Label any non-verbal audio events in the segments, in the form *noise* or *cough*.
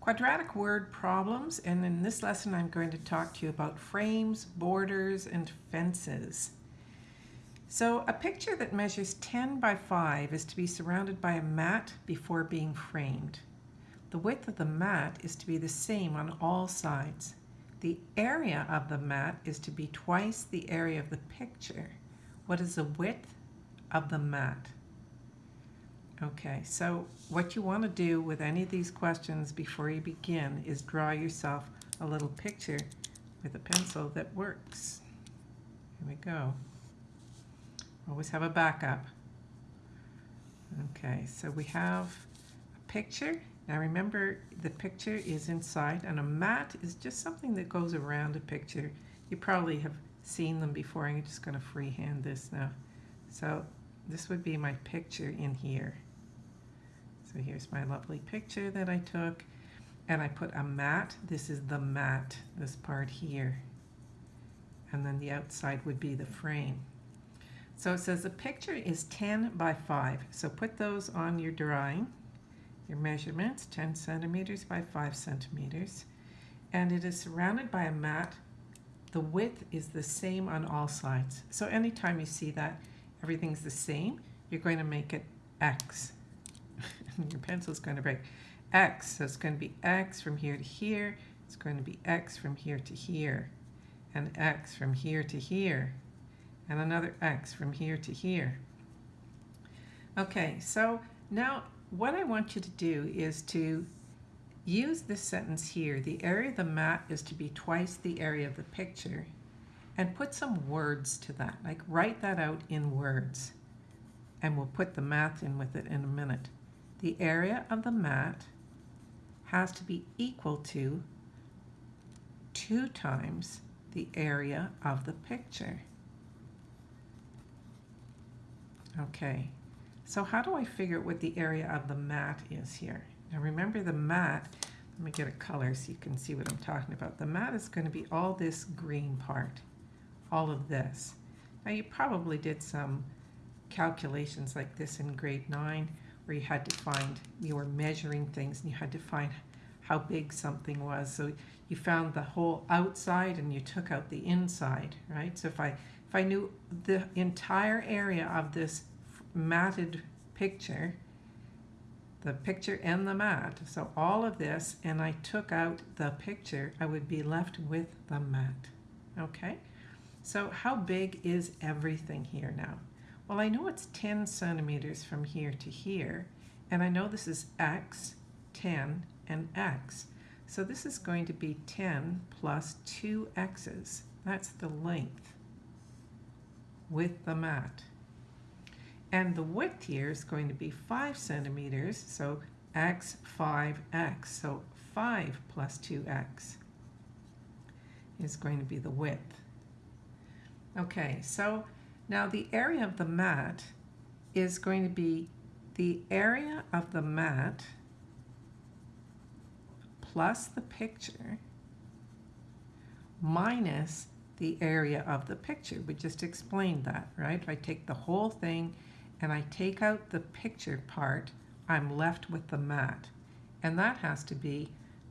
quadratic word problems and in this lesson I'm going to talk to you about frames, borders, and fences. So a picture that measures 10 by 5 is to be surrounded by a mat before being framed. The width of the mat is to be the same on all sides. The area of the mat is to be twice the area of the picture. What is the width of the mat? Okay, so what you want to do with any of these questions before you begin is draw yourself a little picture with a pencil that works. Here we go. Always have a backup. Okay, so we have a picture. Now remember, the picture is inside, and a mat is just something that goes around a picture. You probably have seen them before. I'm just going to freehand this now. So this would be my picture in here. So here's my lovely picture that I took. And I put a mat. This is the mat, this part here. And then the outside would be the frame. So it says the picture is 10 by 5. So put those on your drawing. Your measurements, 10 centimeters by 5 centimeters. And it is surrounded by a mat. The width is the same on all sides. So anytime you see that everything's the same, you're going to make it X. *laughs* your pencil's going to break. X, so it's going to be X from here to here. It's going to be X from here to here. And X from here to here. And another X from here to here. Okay, so now what I want you to do is to use this sentence here. The area of the mat is to be twice the area of the picture. And put some words to that. Like write that out in words. And we'll put the math in with it in a minute the area of the mat has to be equal to two times the area of the picture. Okay, so how do I figure what the area of the mat is here? Now remember the mat, let me get a color so you can see what I'm talking about. The mat is going to be all this green part, all of this. Now you probably did some calculations like this in grade 9 where you had to find, you were measuring things and you had to find how big something was. So you found the whole outside and you took out the inside, right? So if I, if I knew the entire area of this matted picture, the picture and the mat, so all of this, and I took out the picture, I would be left with the mat, okay? So how big is everything here now? Well, I know it's 10 centimeters from here to here, and I know this is x, 10, and x. So this is going to be 10 plus 2 x's. That's the length with the mat. And the width here is going to be 5 centimeters, so x, 5x. So 5 plus 2x is going to be the width. Okay, so now the area of the mat is going to be the area of the mat plus the picture minus the area of the picture. We just explained that, right? If I take the whole thing and I take out the picture part, I'm left with the mat. And that has to be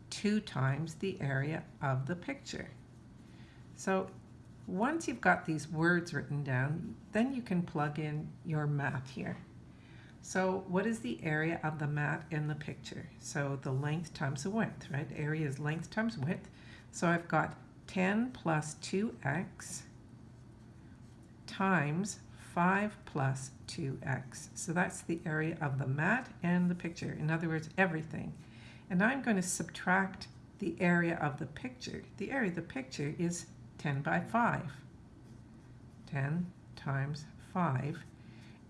two times the area of the picture. So once you've got these words written down, then you can plug in your math here. So what is the area of the mat in the picture? So the length times the width, right? Area is length times width. So I've got 10 plus 2x times 5 plus 2x. So that's the area of the mat and the picture. In other words, everything. And I'm going to subtract the area of the picture. The area of the picture is 10 by 5. 10 times 5.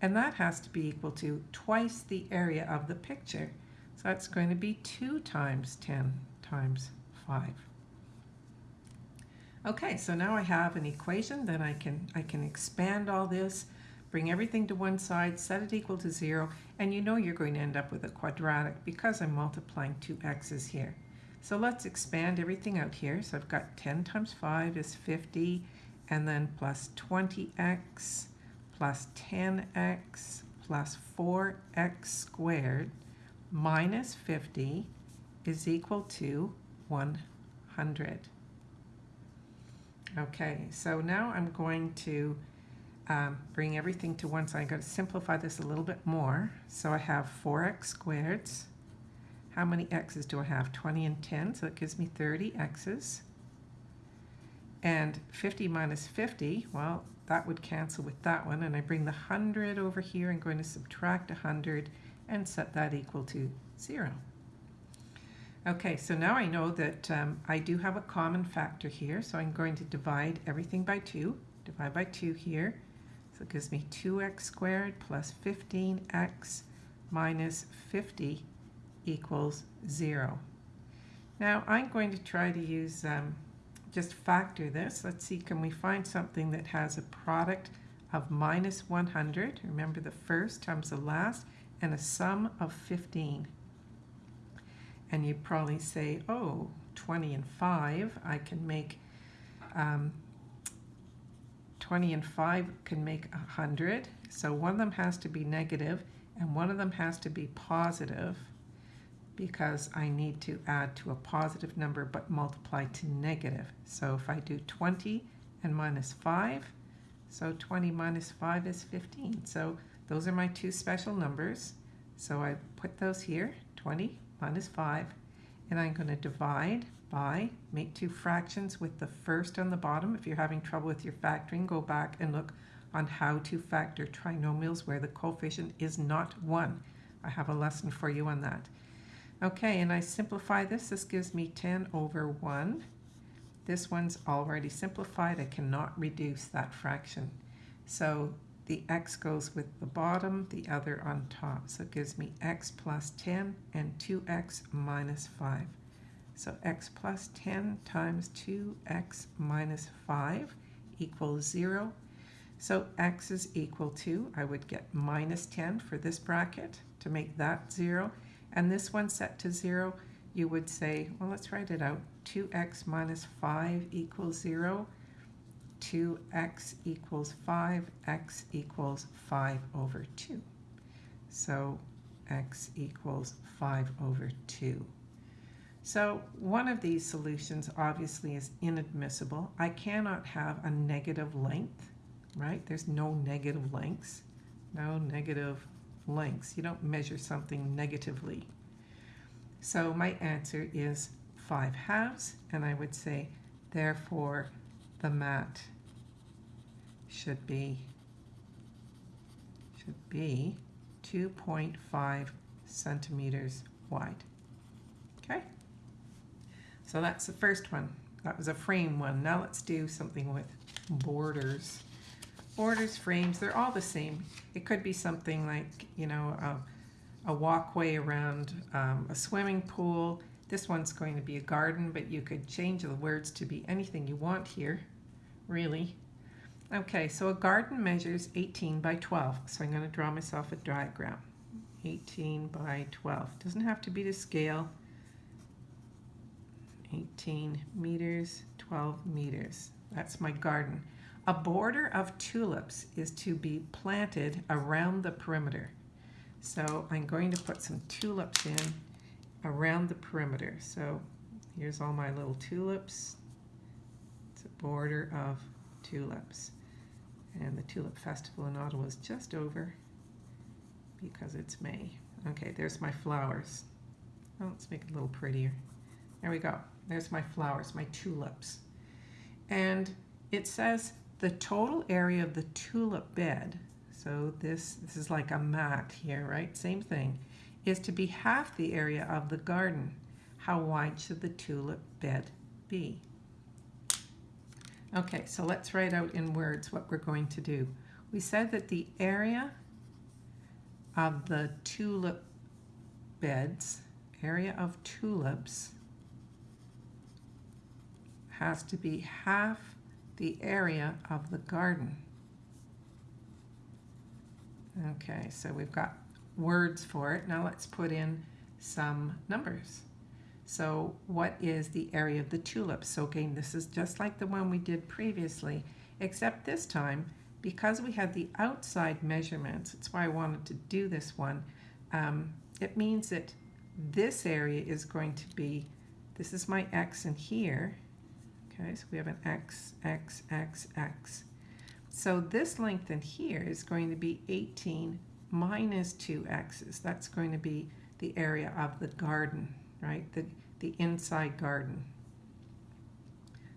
And that has to be equal to twice the area of the picture. So that's going to be 2 times 10 times 5. Okay, so now I have an equation that I can, I can expand all this, bring everything to one side, set it equal to 0, and you know you're going to end up with a quadratic because I'm multiplying two x's here. So let's expand everything out here. So I've got 10 times 5 is 50, and then plus 20x plus 10x plus 4x squared minus 50 is equal to 100. Okay, so now I'm going to um, bring everything to one side. I'm going to simplify this a little bit more. So I have 4x squared. How many x's do I have? 20 and 10, so it gives me 30 x's. And 50 minus 50, well, that would cancel with that one. And I bring the 100 over here. I'm going to subtract 100 and set that equal to 0. Okay, so now I know that um, I do have a common factor here, so I'm going to divide everything by 2. Divide by 2 here. So it gives me 2x squared plus 15x minus 50 equals 0. Now I'm going to try to use, um, just factor this. Let's see, can we find something that has a product of minus 100? Remember the first times the last, and a sum of 15 and you probably say, oh, 20 and 5, I can make, um, 20 and 5 can make 100. So one of them has to be negative and one of them has to be positive because I need to add to a positive number but multiply to negative. So if I do 20 and minus 5, so 20 minus 5 is 15. So those are my two special numbers. So I put those here, 20 minus 5, and I'm going to divide by, make two fractions with the first on the bottom. If you're having trouble with your factoring, go back and look on how to factor trinomials where the coefficient is not 1. I have a lesson for you on that. Okay, and I simplify this. This gives me 10 over 1. This one's already simplified. I cannot reduce that fraction. So the x goes with the bottom, the other on top. So it gives me x plus 10 and 2x minus 5. So x plus 10 times 2x minus 5 equals 0. So x is equal to, I would get minus 10 for this bracket to make that 0. And this one set to 0, you would say, well, let's write it out. 2x minus 5 equals 0. 2x equals 5, x equals 5 over 2. So x equals 5 over 2. So one of these solutions obviously is inadmissible. I cannot have a negative length, right? There's no negative lengths. No negative lengths. You don't measure something negatively. So my answer is 5 halves, and I would say, therefore, the mat should be should be 2.5 centimeters wide. Okay, so that's the first one. That was a frame one. Now let's do something with borders. Borders, frames, they're all the same. It could be something like, you know, a, a walkway around um, a swimming pool. This one's going to be a garden, but you could change the words to be anything you want here, really. Okay, so a garden measures 18 by 12. So I'm going to draw myself a diagram. 18 by 12. Doesn't have to be to scale. 18 meters, 12 meters. That's my garden. A border of tulips is to be planted around the perimeter. So I'm going to put some tulips in around the perimeter. So here's all my little tulips. It's a border of tulips. And the Tulip Festival in Ottawa is just over because it's May. Okay, there's my flowers. Oh, let's make it a little prettier. There we go. There's my flowers, my tulips. And it says the total area of the tulip bed, so this, this is like a mat here, right? Same thing, is to be half the area of the garden. How wide should the tulip bed be? Okay, so let's write out in words what we're going to do. We said that the area of the tulip beds, area of tulips, has to be half the area of the garden. Okay, so we've got words for it. Now let's put in some numbers. So what is the area of the tulip? So again, this is just like the one we did previously, except this time, because we had the outside measurements, that's why I wanted to do this one, um, it means that this area is going to be, this is my x in here. Okay, so we have an x, x, x, x. So this length in here is going to be 18 minus 2 x's. That's going to be the area of the garden, right? The, the inside garden.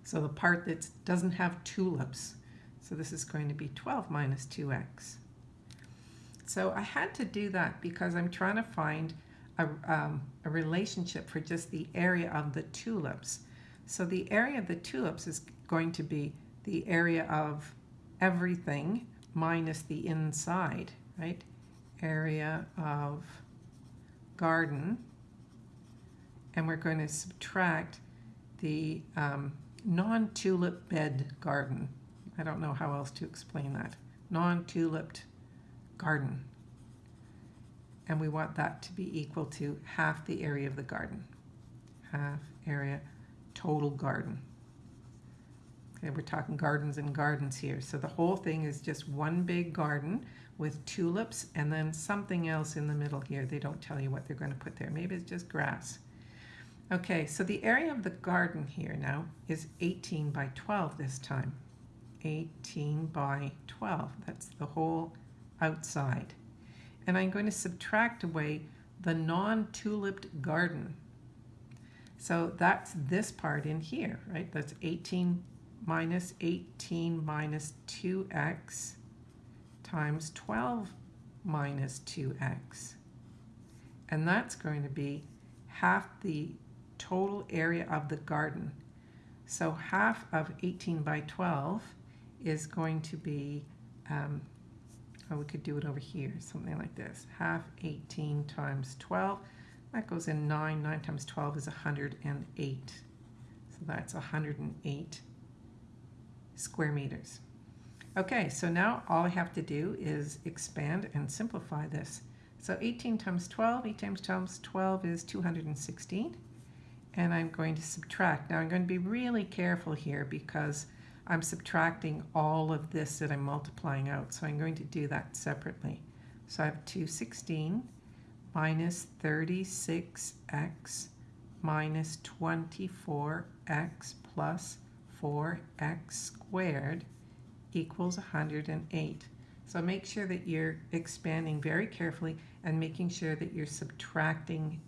So the part that doesn't have tulips. So this is going to be 12 minus 2x. So I had to do that because I'm trying to find a, um, a relationship for just the area of the tulips. So the area of the tulips is going to be the area of everything minus the inside, right? Area of garden. And we're going to subtract the um, non-tulip bed garden. I don't know how else to explain that. Non-tuliped garden. And we want that to be equal to half the area of the garden. Half area total garden. Okay, we're talking gardens and gardens here. So the whole thing is just one big garden with tulips and then something else in the middle here. They don't tell you what they're going to put there. Maybe it's just grass. Okay, so the area of the garden here now is 18 by 12 this time. 18 by 12. That's the whole outside. And I'm going to subtract away the non-tuliped garden. So that's this part in here, right? That's 18 minus 18 minus 2x times 12 minus 2x. And that's going to be half the total area of the garden. So half of 18 by 12 is going to be, um, oh, we could do it over here, something like this. Half 18 times 12, that goes in 9. 9 times 12 is 108. So that's 108 square meters. Okay, so now all I have to do is expand and simplify this. So 18 times 12, 8 times times 12 is 216 and I'm going to subtract. Now I'm going to be really careful here because I'm subtracting all of this that I'm multiplying out. So I'm going to do that separately. So I have 216 minus 36x minus 24x plus 4x squared equals 108. So make sure that you're expanding very carefully and making sure that you're subtracting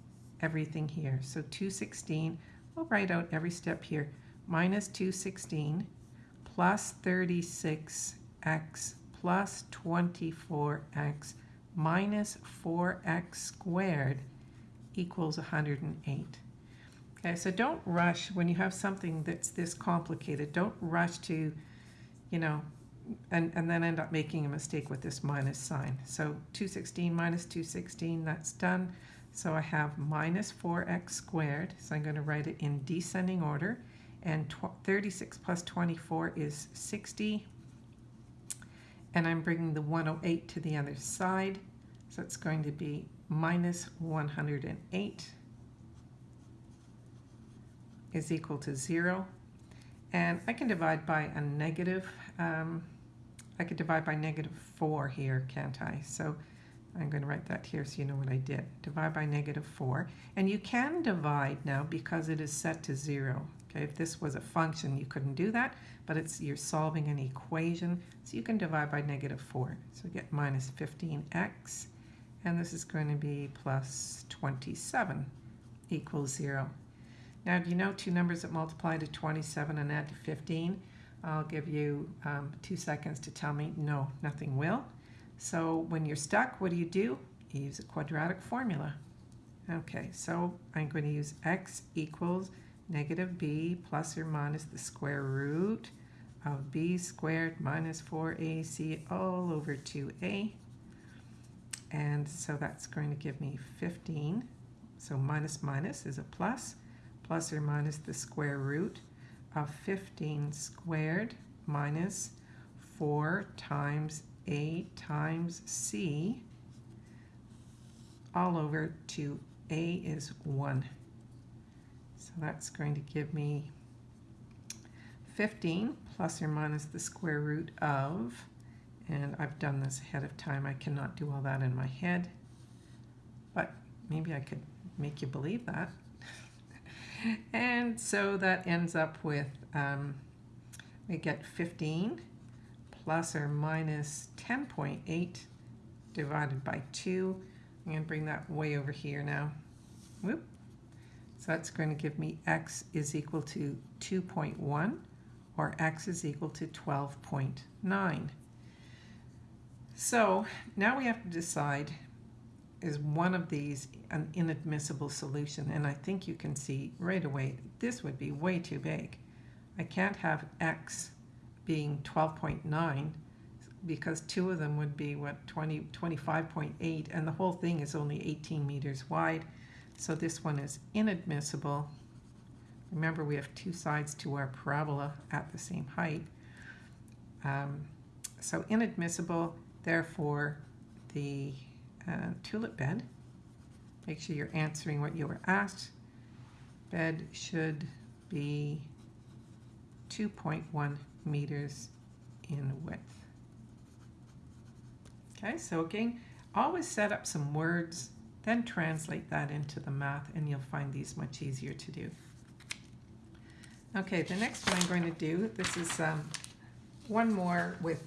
everything here. So 216, we'll write out every step here, minus 216 plus 36x plus 24x minus 4x squared equals 108. Okay, so don't rush when you have something that's this complicated. Don't rush to, you know, and, and then end up making a mistake with this minus sign. So 216 minus 216, that's done. So I have minus 4x squared, so I'm going to write it in descending order, and 36 plus 24 is 60, and I'm bringing the 108 to the other side, so it's going to be minus 108 is equal to 0, and I can divide by a negative, um, I could divide by negative 4 here, can't I? So I'm going to write that here so you know what I did. Divide by negative 4. And you can divide now because it is set to 0. Okay, if this was a function, you couldn't do that, but it's you're solving an equation, so you can divide by negative 4. So get minus 15x, and this is going to be plus 27 equals 0. Now, do you know two numbers that multiply to 27 and add to 15? I'll give you um, two seconds to tell me no, nothing will. So when you're stuck, what do you do? You use a quadratic formula. Okay, so I'm going to use x equals negative b plus or minus the square root of b squared minus 4ac all over 2a. And so that's going to give me 15. So minus minus is a plus, plus or minus the square root of 15 squared minus 4 times a times C all over 2a is 1. So that's going to give me 15 plus or minus the square root of, and I've done this ahead of time. I cannot do all that in my head, but maybe I could make you believe that. *laughs* and so that ends up with, um, we get 15 plus or minus 10.8 divided by 2. I'm going to bring that way over here now. Whoop. So that's going to give me x is equal to 2.1 or x is equal to 12.9. So now we have to decide is one of these an inadmissible solution? And I think you can see right away this would be way too big. I can't have x being 12.9 because two of them would be what 20 25.8 and the whole thing is only 18 meters wide so this one is inadmissible. Remember we have two sides to our parabola at the same height. Um, so inadmissible therefore the uh, tulip bed. Make sure you're answering what you were asked. Bed should be 2.1 meters in width. Okay, so again, always set up some words, then translate that into the math, and you'll find these much easier to do. Okay, the next one I'm going to do, this is um, one more with,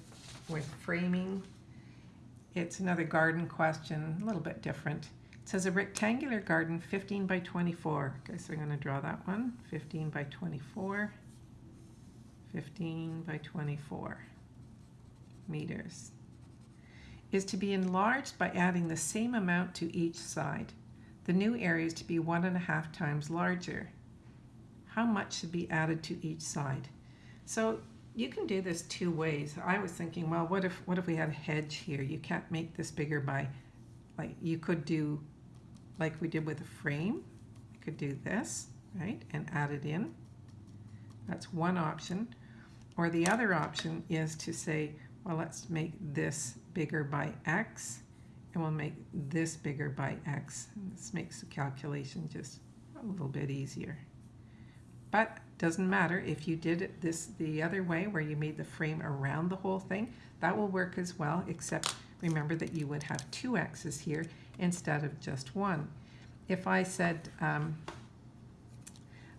with framing. It's another garden question, a little bit different. It says a rectangular garden 15 by 24. Okay, so I'm going to draw that one, 15 by 24. 15 by 24 meters is to be enlarged by adding the same amount to each side. The new area is to be one and a half times larger. How much should be added to each side? So you can do this two ways. I was thinking, well, what if what if we had a hedge here? You can't make this bigger by, like you could do, like we did with a frame. You could do this, right, and add it in. That's one option. Or the other option is to say, well, let's make this bigger by x, and we'll make this bigger by x. This makes the calculation just a little bit easier. But doesn't matter if you did it this the other way where you made the frame around the whole thing, that will work as well, except remember that you would have two x's here instead of just one. If I said um,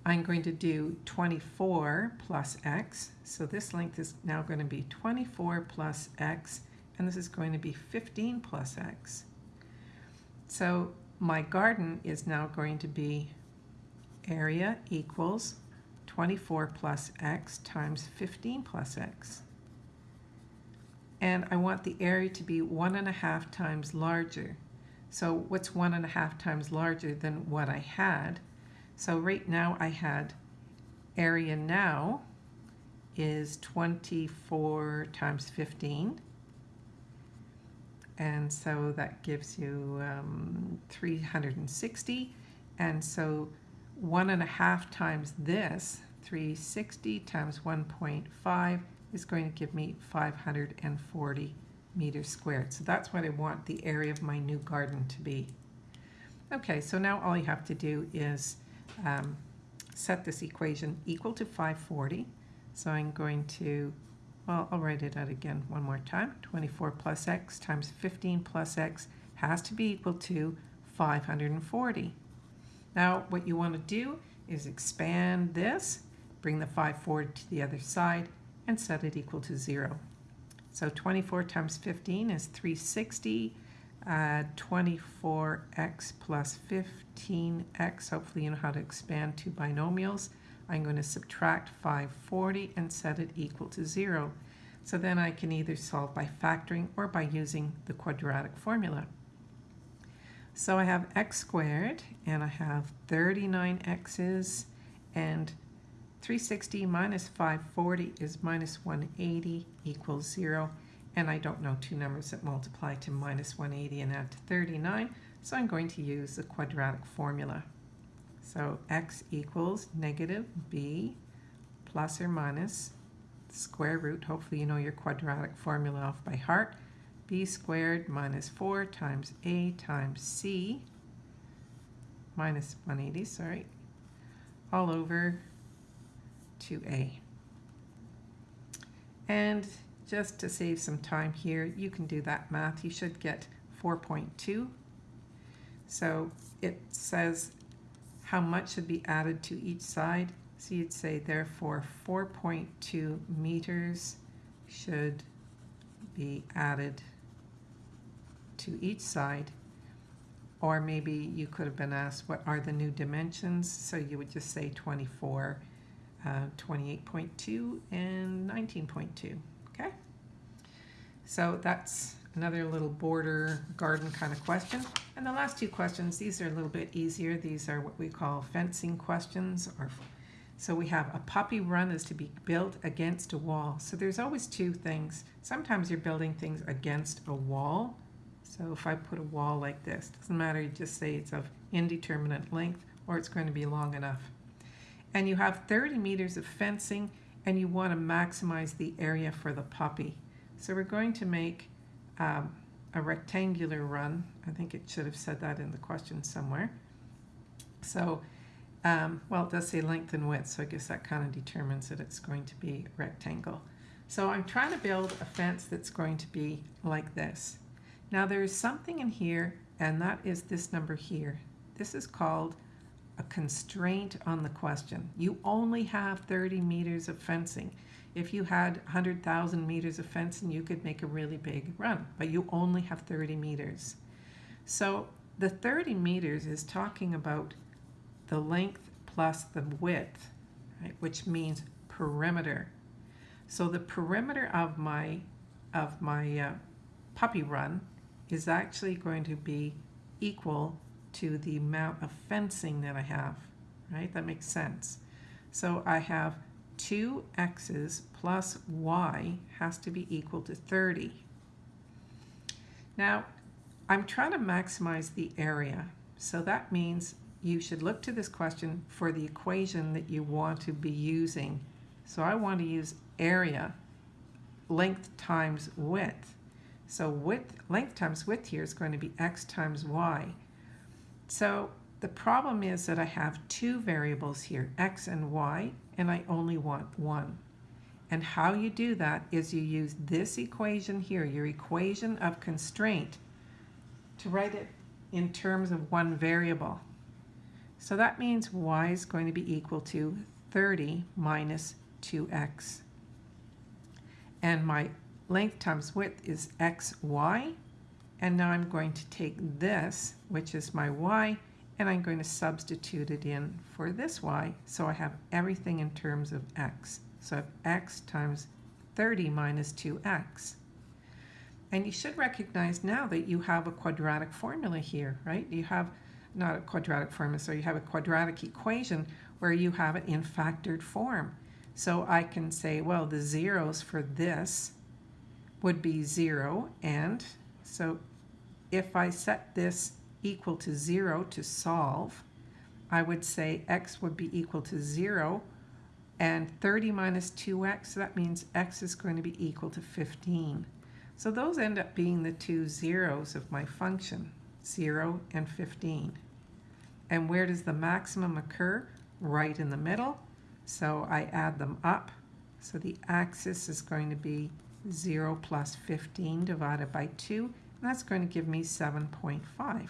I'm going to do 24 plus x. So this length is now going to be 24 plus x, and this is going to be 15 plus x. So my garden is now going to be area equals 24 plus x times 15 plus x. And I want the area to be one and a half times larger. So what's one and a half times larger than what I had? So right now I had area now is 24 times 15. And so that gives you um, 360. And so one and a half times this, 360 times 1.5 is going to give me 540 meters squared. So that's what I want the area of my new garden to be. Okay, so now all you have to do is um, set this equation equal to 540. So I'm going to, well, I'll write it out again one more time. 24 plus x times 15 plus x has to be equal to 540. Now what you want to do is expand this, bring the 540 to the other side, and set it equal to 0. So 24 times 15 is 360 add 24x plus 15x. Hopefully you know how to expand two binomials. I'm going to subtract 540 and set it equal to 0. So then I can either solve by factoring or by using the quadratic formula. So I have x squared and I have 39x's and 360 minus 540 is minus 180 equals 0 and I don't know two numbers that multiply to minus 180 and add to 39, so I'm going to use the quadratic formula. So x equals negative b plus or minus square root, hopefully you know your quadratic formula off by heart, b squared minus 4 times a times c minus 180, sorry, all over 2a. And just to save some time here, you can do that math. You should get 4.2. So it says how much should be added to each side. So you'd say therefore 4.2 meters should be added to each side. Or maybe you could have been asked what are the new dimensions. So you would just say 24, uh, 28.2 and 19.2. Okay? So that's another little border garden kind of question. And the last two questions, these are a little bit easier. These are what we call fencing questions. Or So we have a puppy run is to be built against a wall. So there's always two things. Sometimes you're building things against a wall. So if I put a wall like this, doesn't matter, you just say it's of indeterminate length or it's going to be long enough. And you have 30 meters of fencing and you want to maximize the area for the puppy. So we're going to make um, a rectangular run. I think it should have said that in the question somewhere. So, um, well, it does say length and width, so I guess that kind of determines that it's going to be rectangle. So I'm trying to build a fence that's going to be like this. Now there's something in here, and that is this number here. This is called a constraint on the question. You only have 30 meters of fencing. If you had 100,000 meters of fencing, you could make a really big run, but you only have 30 meters. So the 30 meters is talking about the length plus the width, right, which means perimeter. So the perimeter of my of my uh, puppy run is actually going to be equal to the amount of fencing that I have, right? That makes sense. So I have 2x's plus y has to be equal to 30. Now, I'm trying to maximize the area. So that means you should look to this question for the equation that you want to be using. So I want to use area, length times width. So width, length times width here is going to be x times y. So the problem is that I have two variables here, x and y, and I only want one. And how you do that is you use this equation here, your equation of constraint, to write it in terms of one variable. So that means y is going to be equal to 30 minus 2x. And my length times width is xy. And now I'm going to take this, which is my y, and I'm going to substitute it in for this y, so I have everything in terms of x. So I have x times 30 minus 2x. And you should recognize now that you have a quadratic formula here, right? You have not a quadratic formula, so you have a quadratic equation where you have it in factored form. So I can say, well, the zeros for this would be 0, and so if I set this equal to 0 to solve, I would say x would be equal to 0, and 30 minus 2x, that means x is going to be equal to 15. So those end up being the two zeros of my function, 0 and 15. And where does the maximum occur? Right in the middle. So I add them up. So the axis is going to be 0 plus 15 divided by 2, and that's going to give me 7.5.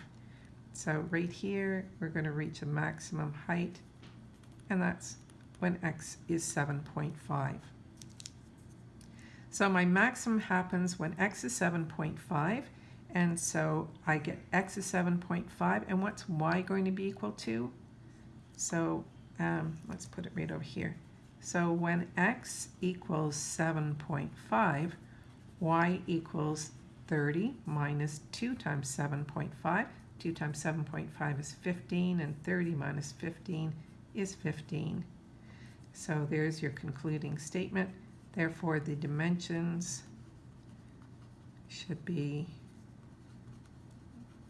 So right here, we're going to reach a maximum height, and that's when x is 7.5. So my maximum happens when x is 7.5, and so I get x is 7.5, and what's y going to be equal to? So um, let's put it right over here. So when x equals 7.5, y equals 30 minus 2 times 7.5. 2 times 7.5 is 15, and 30 minus 15 is 15. So there's your concluding statement. Therefore, the dimensions should be,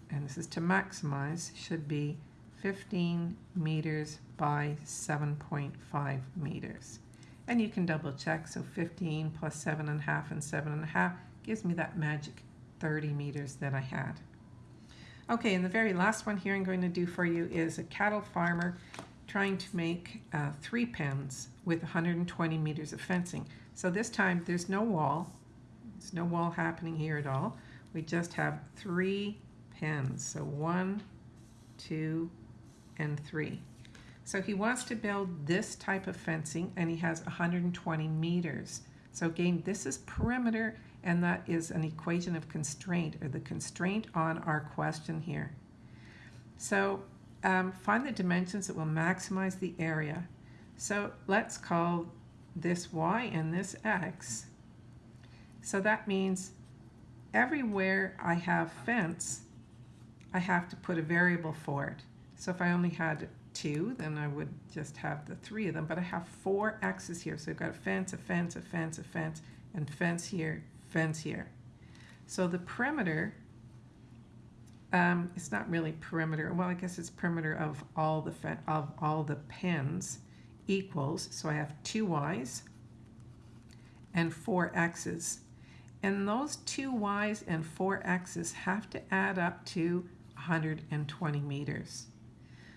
and this is to maximize, should be 15 meters by 7.5 meters. And you can double check, so 15 plus 7.5 and 7.5 gives me that magic 30 meters that I had. Okay, and the very last one here I'm going to do for you is a cattle farmer trying to make uh, three pens with 120 meters of fencing. So this time there's no wall. There's no wall happening here at all. We just have three pens. So one, two, and three. So he wants to build this type of fencing and he has 120 meters. So again, this is perimeter and that is an equation of constraint or the constraint on our question here. So um, find the dimensions that will maximize the area. So let's call this y and this x. So that means everywhere I have fence, I have to put a variable for it. So if I only had two, then I would just have the three of them. But I have four x's here. So I've got a fence, a fence, a fence, a fence, and fence here, fence here. So the perimeter, um, it's not really perimeter. Well, I guess it's perimeter of all the of all the pens equals. So I have two y's and four x's. And those two y's and four x's have to add up to 120 meters.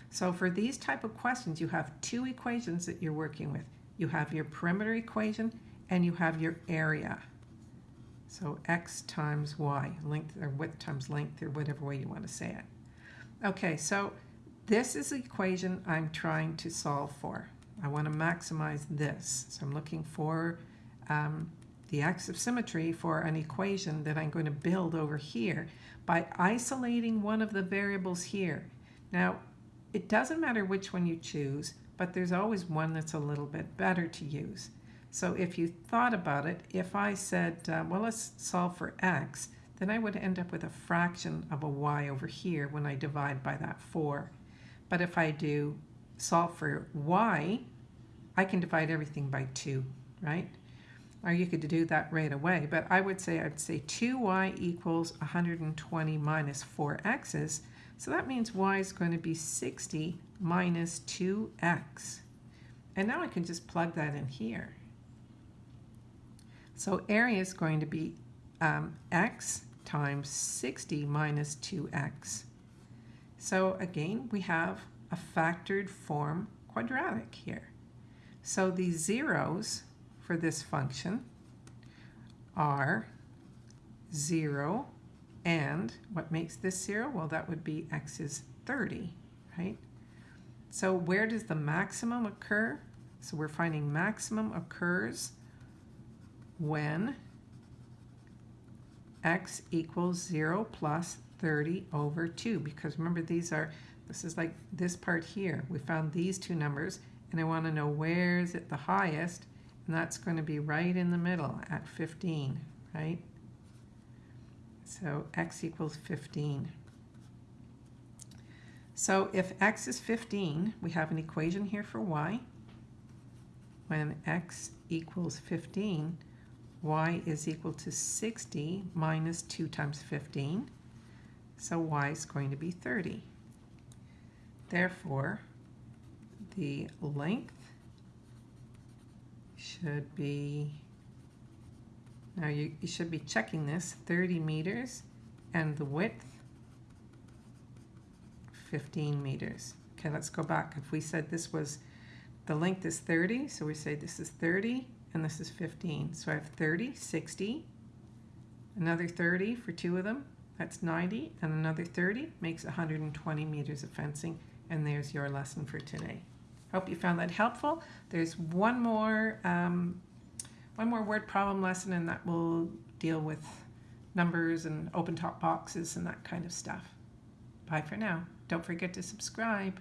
So for these type of questions, you have two equations that you're working with. You have your perimeter equation and you have your area. So x times y, length or width times length or whatever way you want to say it. Okay, so this is the equation I'm trying to solve for. I want to maximize this. So I'm looking for um, the axis of symmetry for an equation that I'm going to build over here by isolating one of the variables here. Now, it doesn't matter which one you choose, but there's always one that's a little bit better to use. So if you thought about it, if I said, uh, well, let's solve for x, then I would end up with a fraction of a y over here when I divide by that 4. But if I do solve for y, I can divide everything by 2, right? Or you could do that right away, but I would say I'd say 2y equals 120 minus 4x's, so that means y is going to be 60 minus 2x. And now I can just plug that in here. So area is going to be um, x times 60 minus 2x. So again, we have a factored form quadratic here. So the zeros for this function are 0, and what makes this 0? Well, that would be x is 30, right? So where does the maximum occur? So we're finding maximum occurs when x equals 0 plus 30 over 2. Because remember, these are, this is like this part here. We found these two numbers, and I want to know where is it the highest, and that's going to be right in the middle at 15, right? So x equals 15. So if x is 15, we have an equation here for y. When x equals 15, y is equal to 60 minus 2 times 15. So y is going to be 30. Therefore, the length should be now you, you should be checking this, 30 meters, and the width, 15 meters. Okay, let's go back. If we said this was, the length is 30, so we say this is 30, and this is 15. So I have 30, 60, another 30 for two of them, that's 90, and another 30 makes 120 meters of fencing, and there's your lesson for today. Hope you found that helpful. There's one more um, one more word problem lesson and that will deal with numbers and open top boxes and that kind of stuff. Bye for now. Don't forget to subscribe.